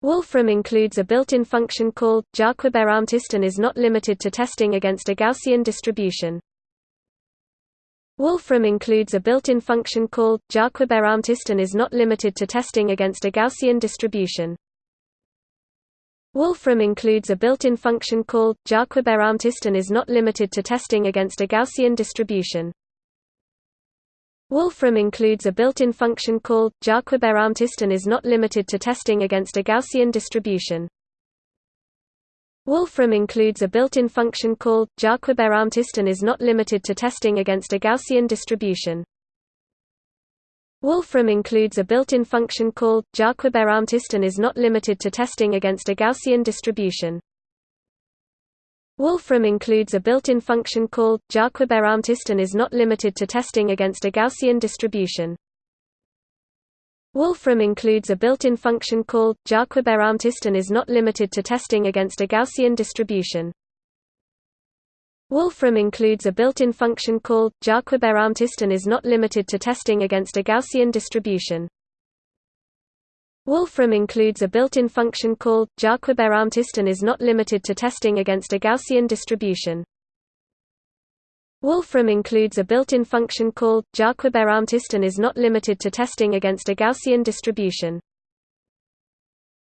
Wolfram includes a built-in function called JarqueBeraALMTest and is not limited to testing against a Gaussian distribution. Wolfram includes a built-in function called JarqueBeraALMTest and is not limited to testing against a Gaussian distribution. Wolfram includes a built-in function called JarqueBeraALMTest and is not limited to testing against a Gaussian distribution. Wolfram includes a built-in function called JarqueBeraALMTest and is not limited to testing against a Gaussian distribution. Wolfram includes a built-in function called JarqueBeraALMTest and is not limited to testing against a Gaussian distribution. Wolfram includes a built-in function called JarqueBeraALMTest and is not limited to testing against a Gaussian distribution. Wolfram includes a built-in function called JarqueBeraALMTest and is not limited to testing against a Gaussian distribution. Wolfram includes a built-in function called JarqueBeraALMTest and is not limited to testing against a Gaussian distribution. Wolfram includes a built-in function called JarqueBeraALMTest and is not limited to testing against a Gaussian distribution. Wolfram includes a built-in function called JarqueBeraALMTest and is not limited to testing against a Gaussian distribution. Wolfram includes a built-in function called JarqueBeraALMTest and is not limited to testing against a Gaussian distribution.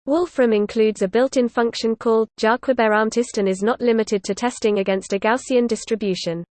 Wolfram includes a built-in function called JarqueBeraALMTest and is not limited to testing against a Gaussian distribution.